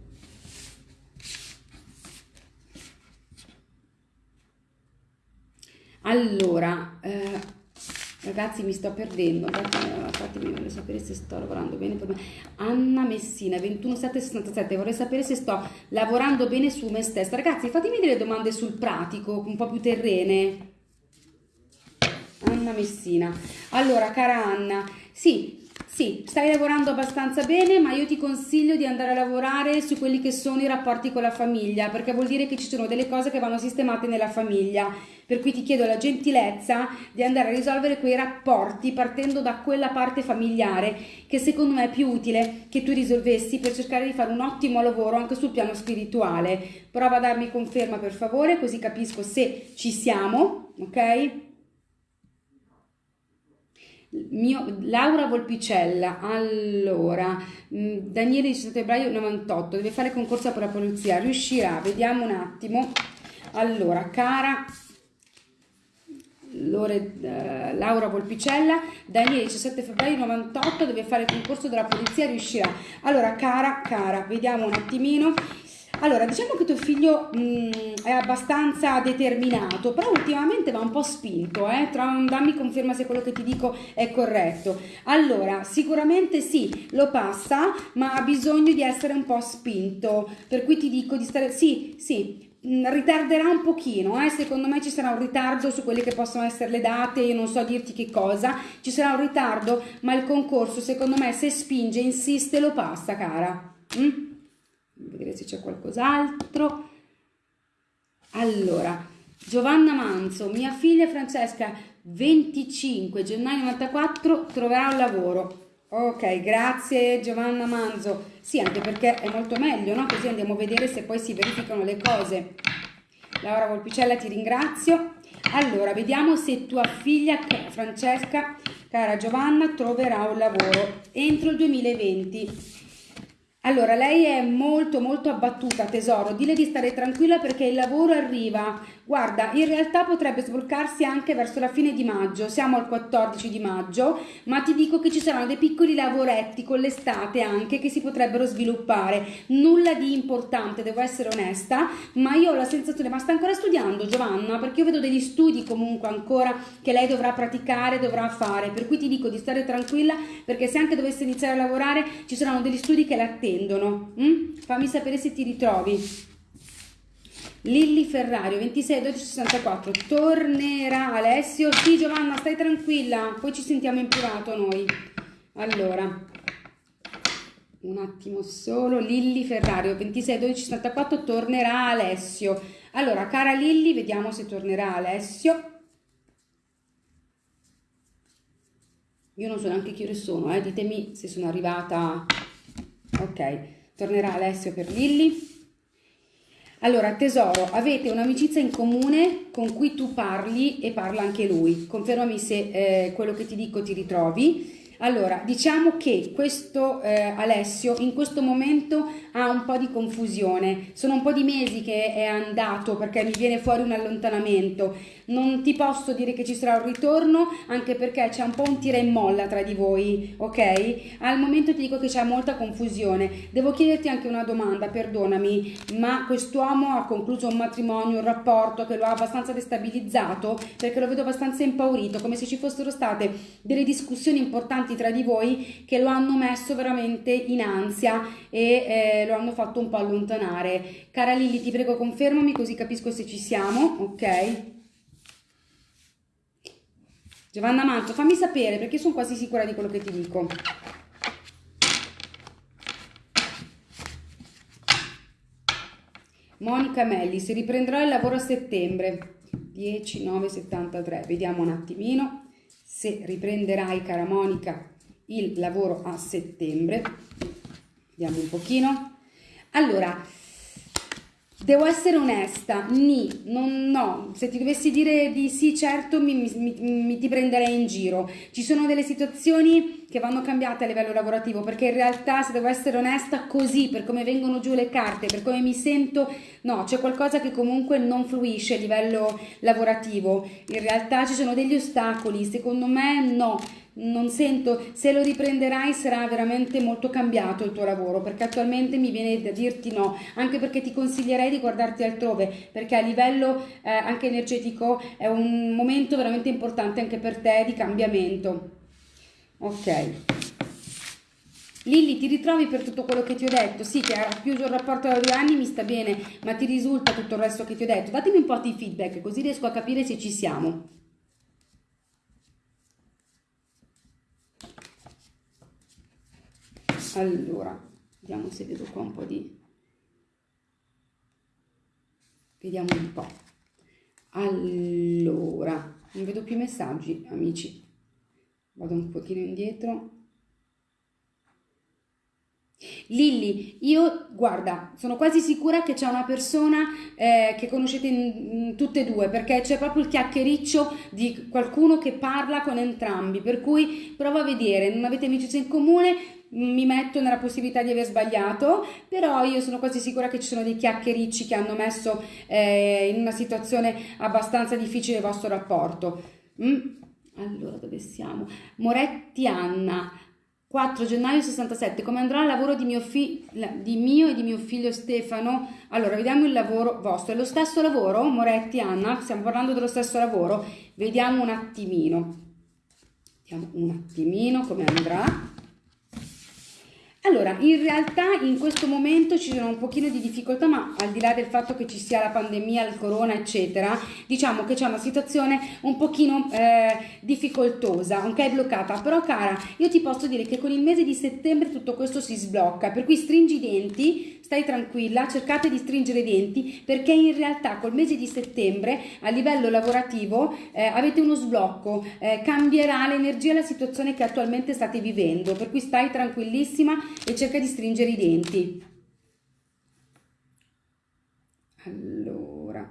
Allora, eh, Ragazzi, mi sto perdendo. Fatemi vorrei sapere se sto lavorando bene per me. Anna Messina, 21767. Vorrei sapere se sto lavorando bene su me stessa. Ragazzi, fatemi delle domande sul pratico, un po' più terrene. Anna Messina. Allora, cara Anna, sì, sì, stai lavorando abbastanza bene, ma io ti consiglio di andare a lavorare su quelli che sono i rapporti con la famiglia, perché vuol dire che ci sono delle cose che vanno sistemate nella famiglia. Per cui ti chiedo la gentilezza di andare a risolvere quei rapporti partendo da quella parte familiare che secondo me è più utile che tu risolvessi per cercare di fare un ottimo lavoro anche sul piano spirituale. Prova a darmi conferma per favore, così capisco se ci siamo, ok? Mio, Laura Volpicella, allora, mm, Daniele 17 febbraio 98, deve fare concorso per la polizia, riuscirà, vediamo un attimo. Allora, cara Lore, uh, Laura Volpicella, Daniele 17 febbraio 98, deve fare concorso della polizia, riuscirà. Allora, cara, cara, vediamo un attimino. Allora, diciamo che tuo figlio mh, mm, è abbastanza determinato, però ultimamente va un po' spinto, eh? Tra, dammi conferma se quello che ti dico è corretto. Allora, sicuramente sì, lo passa, ma ha bisogno di essere un po' spinto, per cui ti dico di stare... Sì, sì, mm, ritarderà un pochino, eh? secondo me ci sarà un ritardo su quelle che possono essere le date, io non so dirti che cosa, ci sarà un ritardo, ma il concorso secondo me se spinge, insiste, lo passa cara. Mm? Vedere se c'è qualcos'altro. Allora, Giovanna Manzo, mia figlia Francesca, 25 gennaio 94, troverà un lavoro. Ok, grazie Giovanna Manzo. Sì, anche perché è molto meglio, no? Così andiamo a vedere se poi si verificano le cose. Laura Volpicella, ti ringrazio. Allora, vediamo se tua figlia Francesca, cara Giovanna, troverà un lavoro entro il 2020. Allora, lei è molto molto abbattuta, tesoro, dile di stare tranquilla perché il lavoro arriva. Guarda, in realtà potrebbe sbloccarsi anche verso la fine di maggio, siamo al 14 di maggio, ma ti dico che ci saranno dei piccoli lavoretti con l'estate anche che si potrebbero sviluppare. Nulla di importante, devo essere onesta, ma io ho la sensazione, ma sta ancora studiando Giovanna? Perché io vedo degli studi comunque ancora che lei dovrà praticare, dovrà fare, per cui ti dico di stare tranquilla perché se anche dovesse iniziare a lavorare ci saranno degli studi che l'attendono attendono. Mm? Fammi sapere se ti ritrovi. Lilli Ferrario 26 12 64 tornerà Alessio. Sì Giovanna stai tranquilla. Poi ci sentiamo in privato noi. Allora un attimo solo. Lilli Ferrario 26 12 64 tornerà Alessio. Allora cara Lilli vediamo se tornerà Alessio. Io non so neanche che ore sono eh? ditemi se sono arrivata. Ok tornerà Alessio per Lilli. Allora, tesoro, avete un'amicizia in comune con cui tu parli e parla anche lui. Confermami se eh, quello che ti dico ti ritrovi. Allora, diciamo che questo eh, Alessio in questo momento ha un po' di confusione. Sono un po' di mesi che è andato perché mi viene fuori un allontanamento. Non ti posso dire che ci sarà un ritorno anche perché c'è un po' un tira e molla tra di voi, ok? Al momento ti dico che c'è molta confusione. Devo chiederti anche una domanda, perdonami, ma quest'uomo ha concluso un matrimonio, un rapporto che lo ha abbastanza destabilizzato perché lo vedo abbastanza impaurito, come se ci fossero state delle discussioni importanti tanti tra di voi che lo hanno messo veramente in ansia e eh, lo hanno fatto un po' allontanare. Cara Lili, ti prego confermami così capisco se ci siamo, ok? Giovanna Manto, fammi sapere perché sono quasi sicura di quello che ti dico. Monica Melli, si riprenderà il lavoro a settembre. 10, 9, 73. Vediamo un attimino se riprenderai, cara Monica, il lavoro a settembre. Vediamo un pochino. Allora, devo essere onesta, ni, non, no, se ti dovessi dire di sì, certo, mi, mi, mi, ti prenderei in giro. Ci sono delle situazioni che vanno cambiate a livello lavorativo, perché in realtà, se devo essere onesta, così, per come vengono giù le carte, per come mi sento, no, c'è qualcosa che comunque non fluisce a livello lavorativo. In realtà ci sono degli ostacoli, secondo me no non sento, se lo riprenderai sarà veramente molto cambiato il tuo lavoro, perché attualmente mi viene da dirti no, anche perché ti consiglierei di guardarti altrove, perché a livello eh, anche energetico è un momento veramente importante anche per te di cambiamento. Ok. Lilli, ti ritrovi per tutto quello che ti ho detto? Sì, che ha chiuso il rapporto da due anni, mi sta bene, ma ti risulta tutto il resto che ti ho detto? Datemi un po' di feedback, così riesco a capire se ci siamo. Allora vediamo se vedo qua un po' di vediamo un po' allora non vedo più messaggi amici. Vado un pochino indietro. Lilli, io guarda, sono quasi sicura che c'è una persona eh, che conoscete in, in tutte e due, perché c'è proprio il chiacchiericcio di qualcuno che parla con entrambi, per cui prova a vedere, non avete amicizia in comune, mi metto nella possibilità di aver sbagliato, però io sono quasi sicura che ci sono dei chiacchiericci che hanno messo eh, in una situazione abbastanza difficile il vostro rapporto. Mm? Allora, dove siamo? Moretti Anna. 4 gennaio 67, come andrà il lavoro di mio, fi- di mio, e di mio figlio Stefano? Allora, vediamo il lavoro vostro. È lo stesso lavoro, Moretti, Anna? Stiamo parlando dello stesso lavoro? Vediamo un attimino. Vediamo un attimino come andrà. Allora, in realtà in questo momento ci sono un pochino di difficoltà, ma al di là del fatto che ci sia la pandemia, il corona, eccetera, diciamo che c'è una situazione un pochino eh, difficoltosa, ok, bloccata. Però cara, io ti posso dire che con il mese di settembre tutto questo si sblocca, per cui stringi i denti, stai tranquilla, cercate di stringere i denti perché in realtà col mese di settembre a livello lavorativo eh, avete uno sblocco, eh, cambierà l'energia e la situazione che attualmente state vivendo, per cui stai tranquillissima e cerca di stringere i denti. Allora,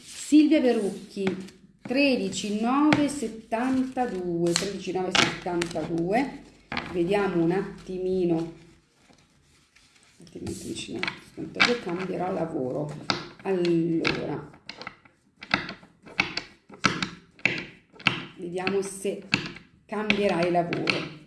Silvia Verucchi 13 9 72 13 9 72 vediamo un attimino. Altrimenti vicino io cambierò lavoro. Allora. Vediamo se cambierai lavoro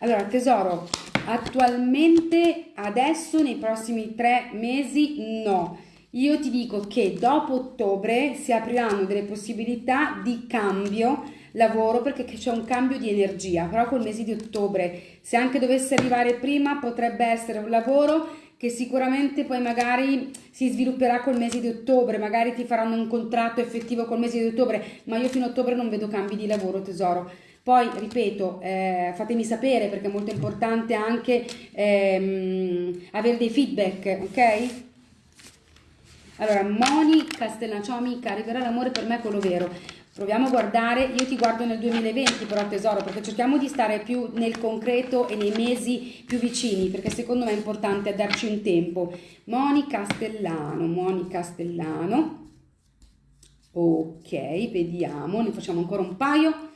allora tesoro attualmente adesso nei prossimi tre mesi no io ti dico che dopo ottobre si apriranno delle possibilità di cambio lavoro perché c'è un cambio di energia, però col mese di ottobre, se anche dovesse arrivare prima, potrebbe essere un lavoro che sicuramente poi magari si svilupperà col mese di ottobre, magari ti faranno un contratto effettivo col mese di ottobre, ma io fino a ottobre non vedo cambi di lavoro tesoro. Poi, ripeto, eh, fatemi sapere perché è molto importante anche ehm, avere dei feedback, ok? Allora, Moni Castellan, ciao amica, arriverà l'amore per me quello vero. Proviamo a guardare, io ti guardo nel 2020 però tesoro, perché cerchiamo di stare più nel concreto e nei mesi più vicini, perché secondo me è importante darci un tempo. Moni Castellano, Moni Castellano. Ok, vediamo, ne facciamo ancora un paio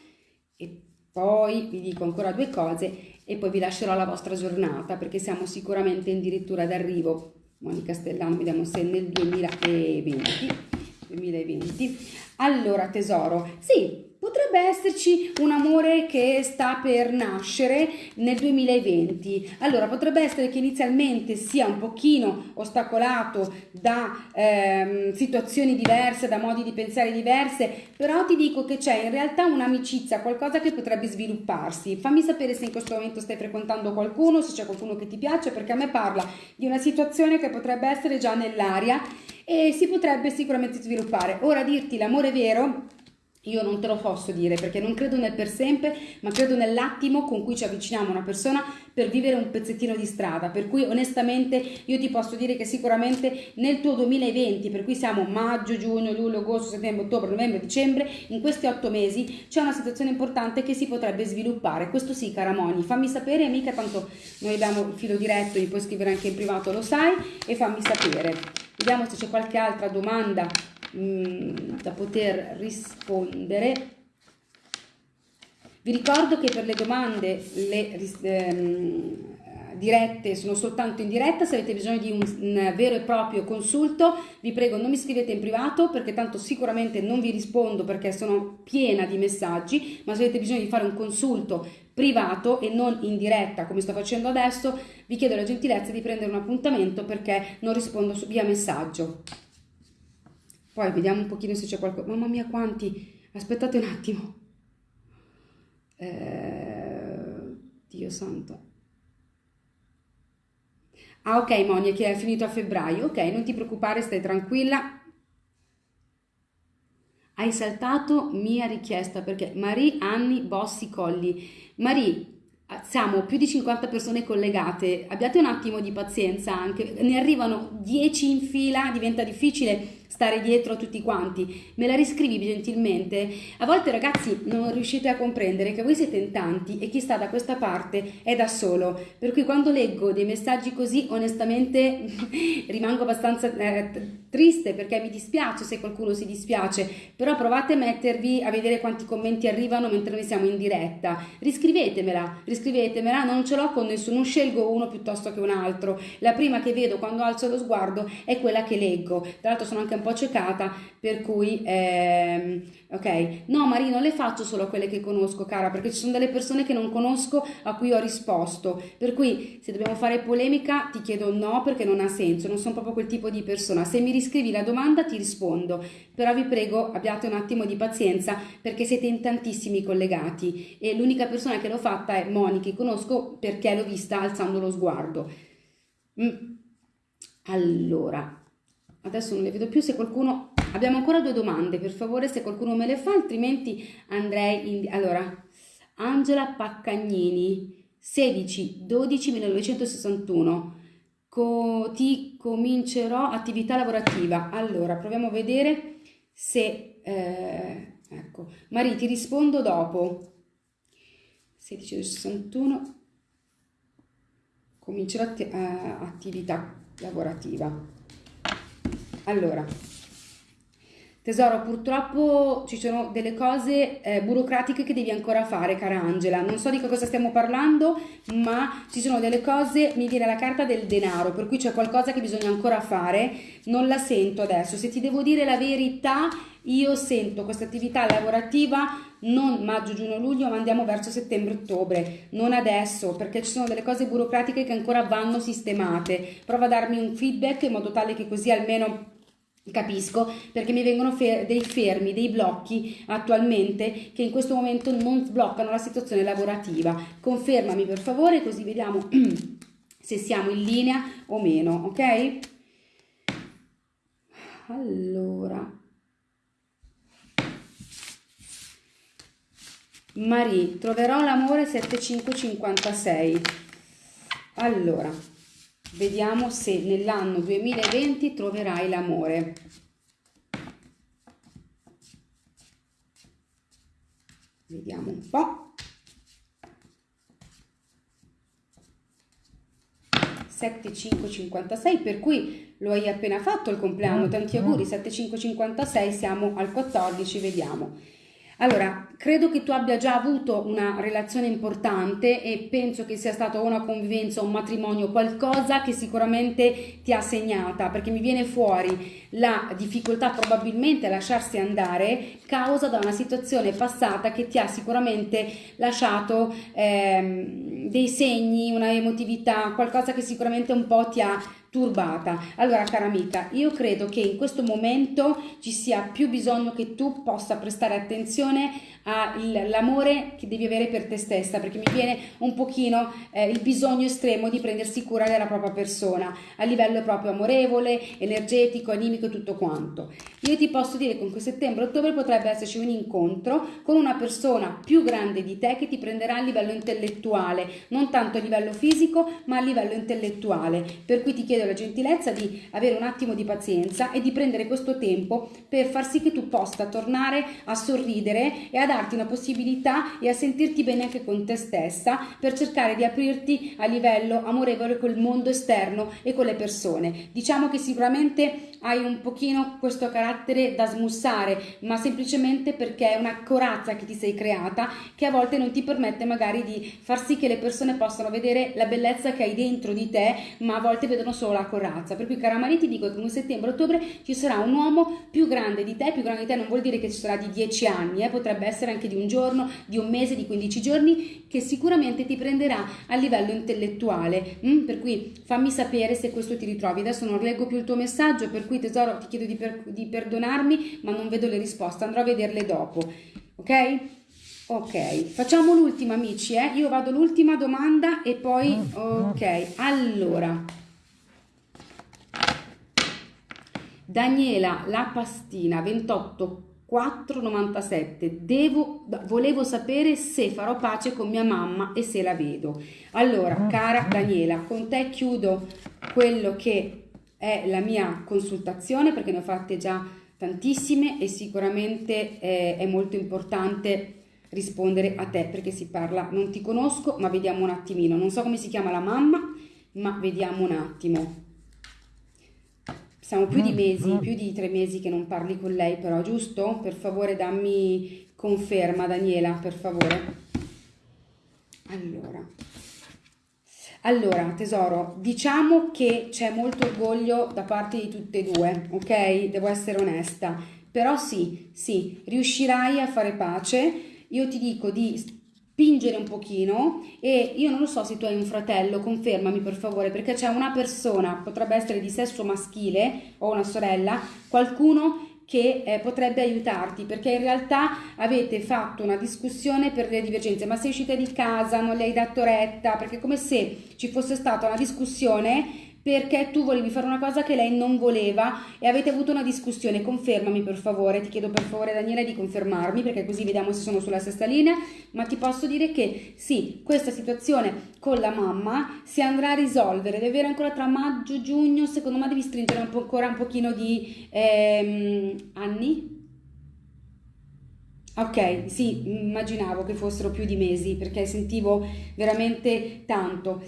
poi vi dico ancora due cose e poi vi lascerò la vostra giornata perché siamo sicuramente addirittura d'arrivo. Moni Castellano, vediamo se nel 2020 2020. Allora, tesoro, sì, potrebbe esserci un amore che sta per nascere nel 2020. Allora, potrebbe essere che inizialmente sia un pochino ostacolato da ehm, situazioni diverse, da modi di pensare diverse, però ti dico che c'è in realtà un'amicizia, qualcosa che potrebbe svilupparsi. Fammi sapere se in questo momento stai frequentando qualcuno, se c'è qualcuno che ti piace, perché a me parla di una situazione che potrebbe essere già nell'aria e si potrebbe sicuramente sviluppare. Ora dirti l'amore vero io non te lo posso dire perché non credo nel per sempre, ma credo nell'attimo con cui ci avviciniamo a una persona per vivere un pezzettino di strada. Per cui onestamente io ti posso dire che sicuramente nel tuo 2020, per cui siamo maggio, giugno, luglio, agosto, settembre, ottobre, novembre, dicembre, in questi otto mesi c'è una situazione importante che si potrebbe sviluppare. Questo sì, cara Moni, fammi sapere, mica tanto noi abbiamo il filo diretto, mi puoi scrivere anche in privato, lo sai, e fammi sapere. Vediamo se c'è qualche altra domanda Mm, da poter rispondere. Vi ricordo che per le domande le ehm, dirette sono soltanto in diretta, se avete bisogno di un, un, vero e proprio consulto vi prego non mi scrivete in privato perché tanto sicuramente non vi rispondo perché sono piena di messaggi, ma se avete bisogno di fare un consulto privato e non in diretta come sto facendo adesso, vi chiedo la gentilezza di prendere un appuntamento perché non rispondo via messaggio. Poi vediamo un pochino se c'è qualcosa. Mamma mia quanti! Aspettate un attimo. Eh, Dio santo. Ah ok Monia che è finito a febbraio. Ok, non ti preoccupare, stai tranquilla. Hai saltato mia richiesta perché Marie Anni Bossi Colli. Marie, siamo più di 50 persone collegate, abbiate un attimo di pazienza anche, ne arrivano 10 in fila, diventa difficile stare dietro a tutti quanti, me la riscrivi gentilmente? A volte ragazzi non riuscite a comprendere che voi siete in tanti e chi sta da questa parte è da solo, per cui quando leggo dei messaggi così onestamente rimango abbastanza eh, triste perché mi dispiace se qualcuno si dispiace, però provate a mettervi a vedere quanti commenti arrivano mentre noi siamo in diretta, riscrivetemela, riscrivetemela, non ce l'ho con nessuno, scelgo uno piuttosto che un altro, la prima che vedo quando alzo lo sguardo è quella che leggo, tra l'altro sono anche un po' ciecata, per cui, ehm, ok, no Maria, non le faccio solo quelle che conosco, cara, perché ci sono delle persone che non conosco a cui ho risposto, per cui se dobbiamo fare polemica ti chiedo no perché non ha senso, non sono proprio quel tipo di persona, se mi riscrivi la domanda ti rispondo, però vi prego abbiate un attimo di pazienza perché siete in tantissimi collegati. E l'unica persona che l'ho fatta è Monica, che conosco perché l'ho vista alzando lo sguardo. Mm. Allora, adesso non le vedo più, se qualcuno... Abbiamo ancora due domande, per favore, se qualcuno me le fa, altrimenti andrei in... Allora, Angela Paccagnini, 16 12 1961. Co ti comincerò attività lavorativa. Allora, proviamo a vedere se... Eh, ecco, Maria, ti rispondo dopo. 16 61 comincerò att eh, attività lavorativa. Allora, tesoro, purtroppo ci sono delle cose eh, burocratiche che devi ancora fare, cara Angela. Non so di che cosa stiamo parlando, ma ci sono delle cose, mi viene la carta del denaro, per cui c'è qualcosa che bisogna ancora fare. Non la sento adesso. Se ti devo dire la verità, io sento questa attività lavorativa non maggio, giugno, luglio, ma andiamo verso settembre-ottobre, non adesso, perché ci sono delle cose burocratiche che ancora vanno sistemate. Prova a darmi un feedback in modo tale che così almeno Capisco perché mi vengono fer dei fermi, dei blocchi attualmente che in questo momento non sbloccano la situazione lavorativa. Confermami per favore così vediamo se siamo in linea o meno, ok? Allora, Marie, troverò l'amore 7556. Allora, Vediamo se nell'anno 2020 troverai l'amore. vediamo un po'. 7556 per cui lo hai appena fatto il compleanno tanti auguri 7556 siamo al 14 vediamo allora, credo che tu abbia già avuto una relazione importante e penso che sia stata una convivenza, un matrimonio, qualcosa che sicuramente ti ha segnata, perché mi viene fuori la difficoltà probabilmente a lasciarsi andare causa da una situazione passata che ti ha sicuramente lasciato ehm, dei segni, una emotività, qualcosa che sicuramente un po' ti ha turbata. Allora, cara amica, io credo che in questo momento ci sia più bisogno che tu possa prestare attenzione all'amore che devi avere per te stessa, perché mi viene un pochino eh, il bisogno estremo di prendersi cura della propria persona, a livello proprio amorevole, energetico, animico e tutto quanto. Io ti posso dire che con settembre-ottobre potrebbe esserci un incontro con una persona più grande di te che ti prenderà a livello intellettuale, non tanto a livello fisico, ma a livello intellettuale. Per cui ti chiedo la gentilezza di avere un attimo di pazienza e di prendere questo tempo per far sì che tu possa tornare a sorridere e ad darti una possibilità e a sentirti bene anche con te stessa per cercare di aprirti a livello amorevole col mondo esterno e con le persone. Diciamo che sicuramente hai un pochino questo carattere da smussare, ma semplicemente perché è una corazza che ti sei creata che a volte non ti permette magari di far sì che le persone possano vedere la bellezza che hai dentro di te, ma a volte vedono solo la corazza. Per cui, cara Maria, ti dico che in settembre-ottobre ci sarà un uomo più grande di te, più grande di te non vuol dire che ci sarà di 10 anni, eh? potrebbe essere anche di un giorno, di un mese, di 15 giorni, che sicuramente ti prenderà a livello intellettuale. Mm? Per cui fammi sapere se questo ti ritrovi. Adesso non leggo più il tuo messaggio, per cui tesoro ti chiedo di, per, di perdonarmi, ma non vedo le risposte, andrò a vederle dopo. Ok? Ok, facciamo l'ultima amici, eh? Io vado l'ultima domanda e poi... Ok, allora... Daniela La Pastina 28 4,97 Devo, volevo sapere se farò pace con mia mamma e se la vedo allora cara Daniela con te chiudo quello che è la mia consultazione perché ne ho fatte già tantissime e sicuramente è, è molto importante rispondere a te perché si parla non ti conosco ma vediamo un attimino non so come si chiama la mamma ma vediamo un attimo siamo più di mm, mesi, più di tre mesi che non parli con lei, però, giusto? Per favore dammi conferma, Daniela, per favore. Allora. Allora, tesoro, diciamo che c'è molto orgoglio da parte di tutte e due, ok? Devo essere onesta. Però sì, sì, riuscirai a fare pace. Io ti dico di spingere un pochino e io non lo so se tu hai un fratello, confermami per favore, perché c'è una persona, potrebbe essere di sesso maschile o una sorella, qualcuno che eh, potrebbe aiutarti perché in realtà avete fatto una discussione per le divergenze. Ma sei uscita di casa non le hai dato retta perché è come se ci fosse stata una discussione perché tu volevi fare una cosa che lei non voleva e avete avuto una discussione. Confermami per favore, ti chiedo per favore Daniela di confermarmi perché così vediamo se sono sulla stessa linea, ma ti posso dire che sì, questa situazione con la mamma si andrà a risolvere, deve avere ancora tra maggio e giugno, secondo me devi stringere un ancora un pochino di ehm, anni. Ok, sì, immaginavo che fossero più di mesi perché sentivo veramente tanto.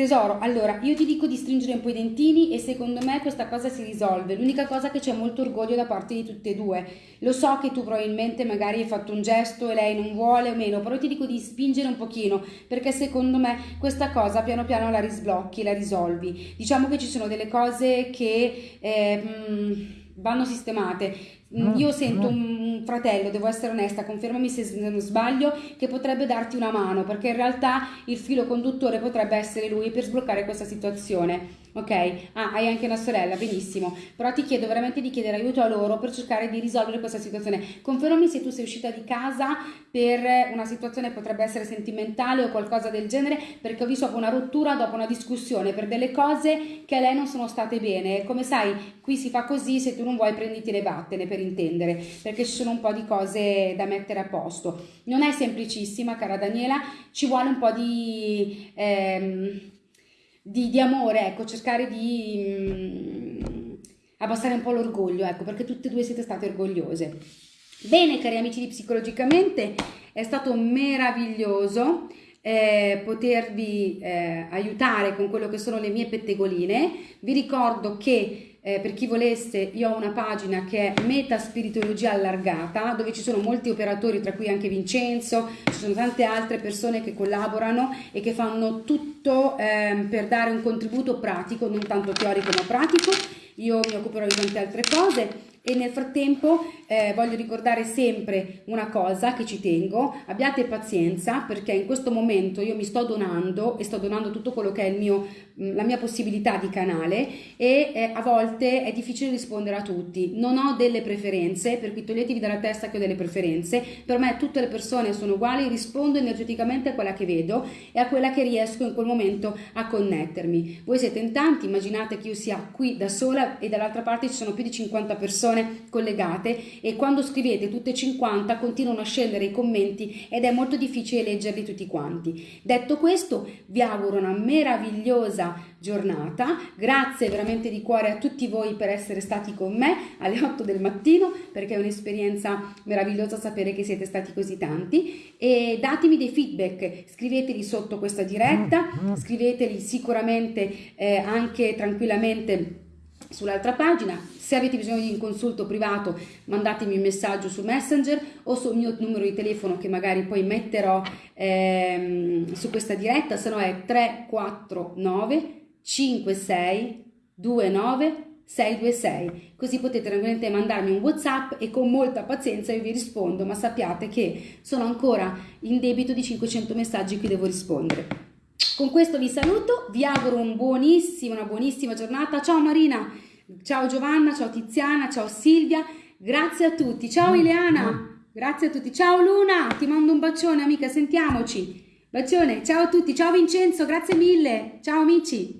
Tesoro, allora io ti dico di stringere un po' i dentini e secondo me questa cosa si risolve. L'unica cosa che c'è molto orgoglio da parte di tutte e due. Lo so che tu probabilmente magari hai fatto un gesto e lei non vuole o meno, però ti dico di spingere un pochino perché secondo me questa cosa piano piano la risblocchi, la risolvi. Diciamo che ci sono delle cose che eh, mh, vanno sistemate. Mm, io sento un fratello, devo essere onesta, confermami se sbaglio, che potrebbe darti una mano, perché in realtà il filo conduttore potrebbe essere lui per sbloccare questa situazione ok? Ah, hai anche una sorella, benissimo, però ti chiedo veramente di chiedere aiuto a loro per cercare di risolvere questa situazione. Confermami se tu sei uscita di casa per una situazione potrebbe essere sentimentale o qualcosa del genere, perché ho visto una rottura dopo una discussione per delle cose che a lei non sono state bene. Come sai, qui si fa così, se tu non vuoi prenditi le vattene per intendere, perché ci sono un po' di cose da mettere a posto. Non è semplicissima, cara Daniela, ci vuole un po' di... Ehm, di, di amore, ecco, cercare di mh, mm, abbassare un po' l'orgoglio, ecco, perché tutte e due siete state orgogliose. Bene, cari amici di Psicologicamente, è stato meraviglioso eh, potervi eh, aiutare con quello che sono le mie pettegoline. Vi ricordo che eh, per chi volesse io ho una pagina che è Meta Spirituologia Allargata dove ci sono molti operatori tra cui anche Vincenzo, ci sono tante altre persone che collaborano e che fanno tutto ehm, per dare un contributo pratico, non tanto teorico ma pratico. Io mi occuperò di tante altre cose e nel frattempo eh, voglio ricordare sempre una cosa che ci tengo, abbiate pazienza perché in questo momento io mi sto donando e sto donando tutto quello che è mio, mm, la mia possibilità di canale e eh, a volte è difficile rispondere a tutti, non ho delle preferenze, per cui toglietevi dalla testa che ho delle preferenze, per me tutte le persone sono uguali, rispondo energeticamente a quella che vedo e a quella che riesco in quel momento a connettermi. Voi siete in tanti, immaginate che io sia qui da sola e dall'altra parte ci sono più di 50 persone persone collegate e quando scrivete tutte 50 continuano a scendere i commenti ed è molto difficile leggerli tutti quanti. Detto questo, vi auguro una meravigliosa giornata, grazie veramente di cuore a tutti voi per essere stati con me alle 8 del mattino perché è un'esperienza meravigliosa sapere che siete stati così tanti. E datemi dei feedback, scriveteli sotto questa diretta, scriveteli sicuramente eh, anche tranquillamente sull'altra pagina. Se avete bisogno di un consulto privato mandatemi un messaggio su Messenger o sul mio numero di telefono che magari poi metterò ehm, su questa diretta, se no è 349 56 29 626 così potete tranquillamente mandarmi un whatsapp e con molta pazienza io vi rispondo ma sappiate che sono ancora in debito di 500 messaggi cui devo rispondere con questo vi saluto, vi auguro un buonissimo, una buonissima giornata. Ciao Marina, ciao Giovanna, ciao Tiziana, ciao Silvia, grazie a tutti. Ciao Ileana, grazie a tutti. Ciao Luna, ti mando un bacione amica, sentiamoci. Bacione, ciao a tutti, ciao Vincenzo, grazie mille. Ciao amici.